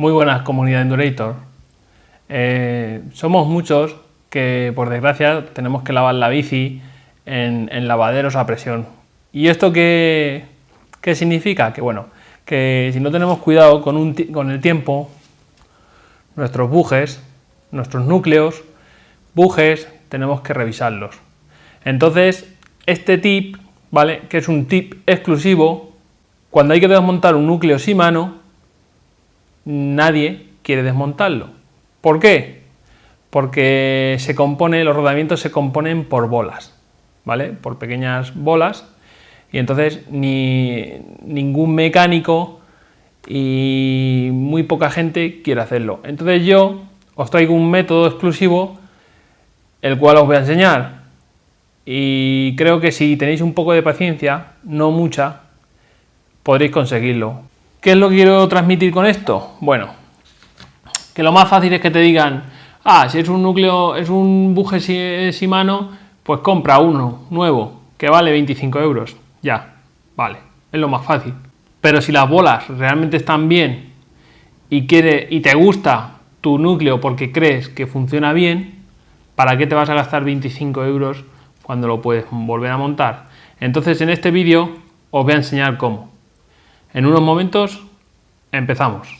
Muy buenas comunidad Endurator. Eh, somos muchos que por desgracia tenemos que lavar la bici en, lavaderos a presión. ¿Y esto qué, qué, significa? Que bueno, que si no tenemos cuidado con, con el tiempo, nuestros bujes, nuestros núcleos, bujes, tenemos que revisarlos. Entonces, este tip, ¿vale? Que es un tip exclusivo, cuando hay que desmontar un núcleo sin mano, nadie quiere desmontarlo. ¿Por qué? Porque se compone, los rodamientos se componen por bolas, ¿vale? Por pequeñas bolas y entonces ni ningún mecánico y muy poca gente quiere hacerlo. Entonces yo os traigo un método exclusivo el cual os voy a enseñar y creo que si tenéis un poco de paciencia, no mucha, podréis conseguirlo. ¿Qué es lo que quiero transmitir con esto? Bueno, que lo más fácil es que te digan, ah, si es un núcleo, es un buje Shimano, pues compra uno nuevo, que vale 25 euros. Ya, vale, es lo más fácil. Pero si las bolas realmente están bien y, quiere, y te gusta tu núcleo porque crees que funciona bien, ¿para qué te vas a gastar 25 euros cuando lo puedes volver a montar? Entonces en este vídeo os voy a enseñar cómo. En unos momentos empezamos.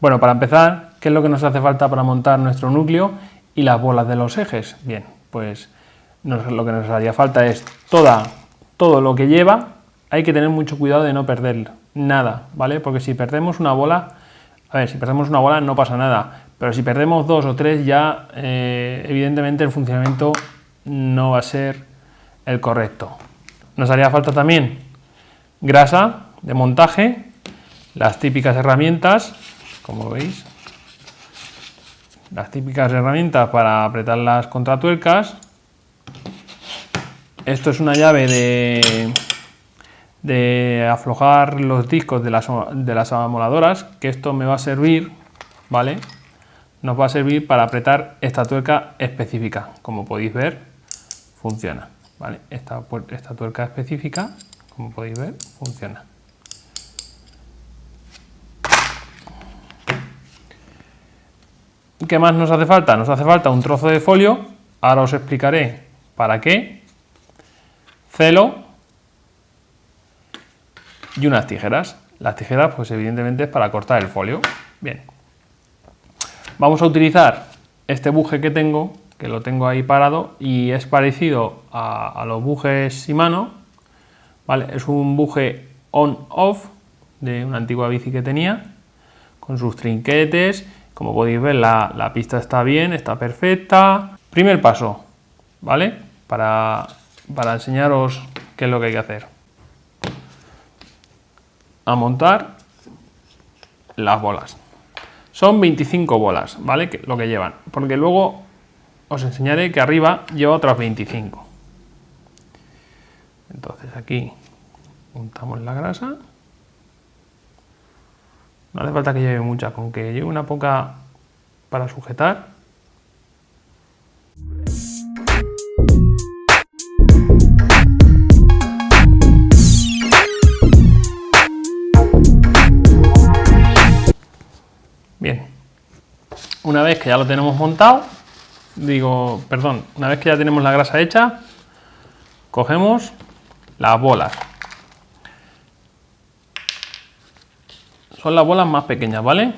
Bueno, para empezar, ¿qué es lo que nos hace falta para montar nuestro núcleo y las bolas de los ejes? Bien, pues lo que nos haría falta es toda, todo lo que lleva, hay que tener mucho cuidado de no perder nada, ¿vale? Porque si perdemos una bola, a ver, si perdemos una bola no pasa nada, pero si perdemos dos o tres ya, eh, evidentemente el funcionamiento no va a ser el correcto. Nos haría falta también grasa de montaje, las típicas herramientas, como veis, las típicas herramientas para apretar las contratuercas. Esto es una llave de, de aflojar los discos de las, de las amoladoras, que esto me va a servir, ¿vale? Nos va a servir para apretar esta tuerca específica. Como podéis ver, funciona, ¿vale? Esta, esta tuerca específica, como podéis ver, funciona. ¿Qué más nos hace falta? Nos hace falta un trozo de folio, ahora os explicaré para qué, celo y unas tijeras. Las tijeras, pues evidentemente es para cortar el folio. Bien. Vamos a utilizar este buje que tengo, que lo tengo ahí parado y es parecido a, los bujes Shimano. ¿vale? Es un buje on-off de una antigua bici que tenía, con sus trinquetes como podéis ver, la, pista está bien, está perfecta. Primer paso, ¿vale? Para, para enseñaros qué es lo que hay que hacer. A montar las bolas. Son 25 bolas, ¿vale? lo que llevan. Porque luego os enseñaré que arriba lleva otras 25. Entonces aquí untamos la grasa. No hace falta que lleve mucha, con que lleve una poca para sujetar. Bien, una vez que ya lo tenemos montado, digo, perdón, una vez que ya tenemos la grasa hecha, cogemos las bolas Son las bolas más pequeñas, ¿vale?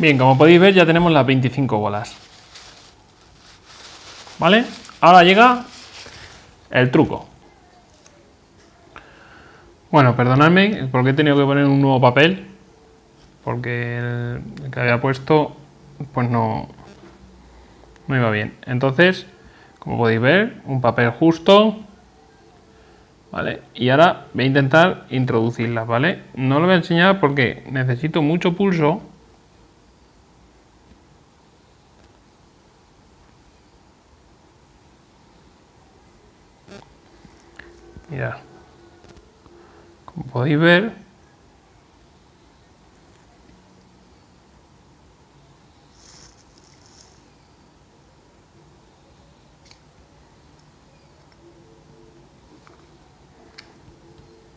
Bien, como podéis ver ya tenemos las 25 bolas. ¿Vale? Ahora llega el truco. Bueno, perdonadme porque he tenido que poner un nuevo papel. Porque el que había puesto pues no, no iba bien. Entonces, como podéis ver, un papel justo. ¿Vale? Y ahora voy a intentar introducirlas, ¿vale? No lo voy a enseñar porque necesito mucho pulso Podéis ver,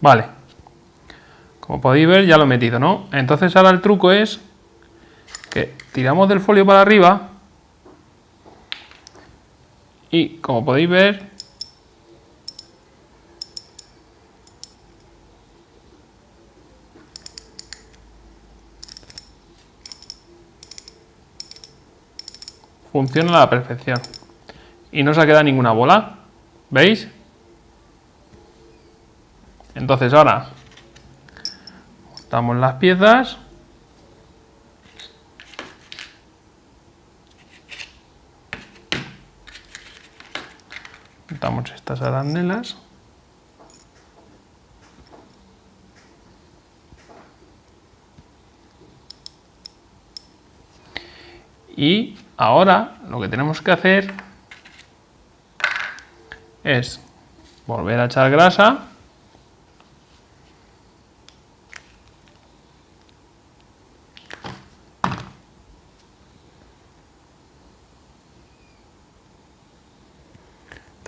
Vale. Como podéis ver ya lo he metido, ¿no? Entonces ahora el truco es que tiramos del folio para arriba y como podéis ver funciona a la perfección. Y no se ha quedado ninguna bola. ¿Veis? Entonces ahora montamos las piezas. Montamos estas arandelas. Y ahora lo que tenemos que hacer es volver a echar grasa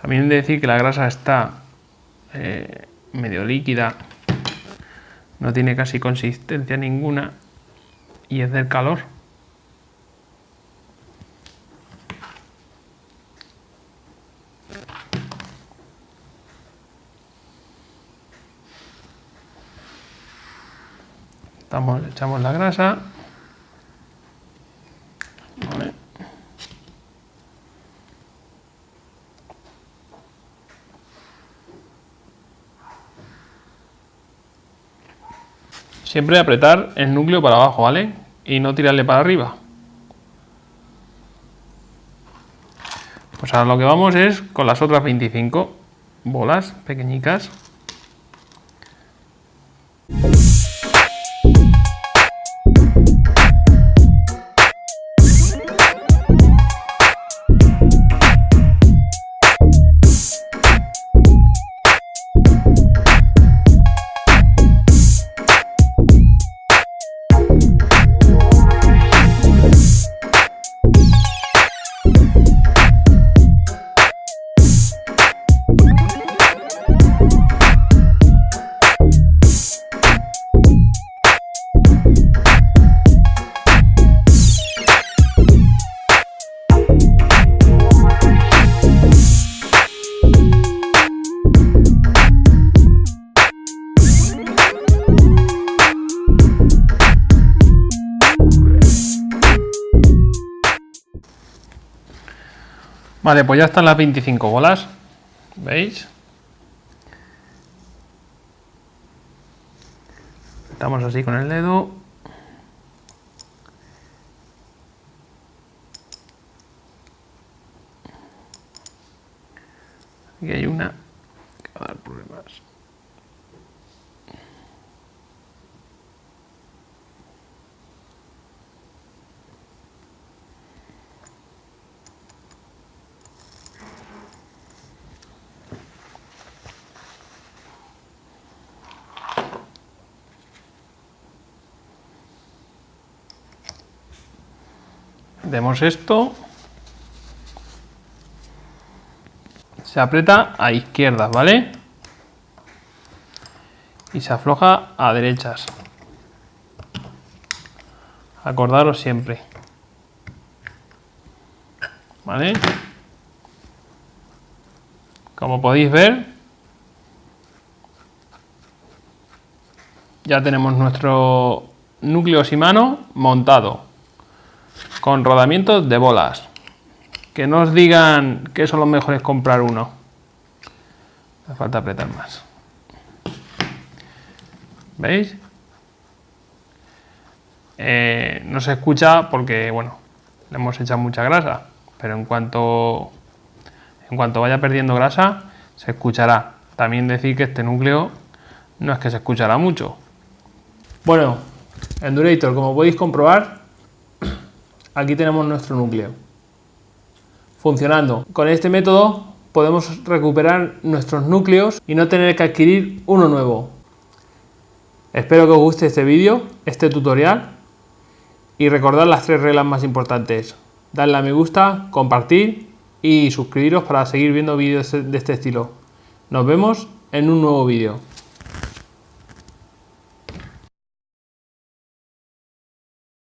También de decir que la grasa está eh, medio líquida, no tiene casi consistencia ninguna y es del calor. Echamos la grasa. Siempre apretar el núcleo para abajo, ¿vale? Y no tirarle para arriba. Pues ahora lo que vamos es con las otras 25 bolas pequeñicas. Vale, pues ya están las 25 bolas. ¿Veis? Estamos así con el dedo. Aquí hay una que va a dar problemas. Demos esto. Se aprieta a izquierdas, ¿vale? Y se afloja a derechas. Acordaros siempre. ¿Vale? Como podéis ver, ya tenemos nuestro núcleo simano montado. Con rodamientos de bolas. Que no os digan que son los mejores comprar uno. Hace falta apretar más. ¿Veis? Eh, no se escucha porque, bueno, le hemos echado mucha grasa, pero en cuanto, en cuanto vaya perdiendo grasa, se escuchará. También decir que este núcleo no es que se escuchará mucho. Bueno, Endurator, como podéis comprobar, aquí tenemos nuestro núcleo funcionando. Con este método podemos recuperar nuestros núcleos y no tener que adquirir uno nuevo. Espero que os guste este vídeo, este tutorial y recordad las tres reglas más importantes. Darle a me gusta, compartir y suscribiros para seguir viendo vídeos de este estilo. Nos vemos en un nuevo vídeo.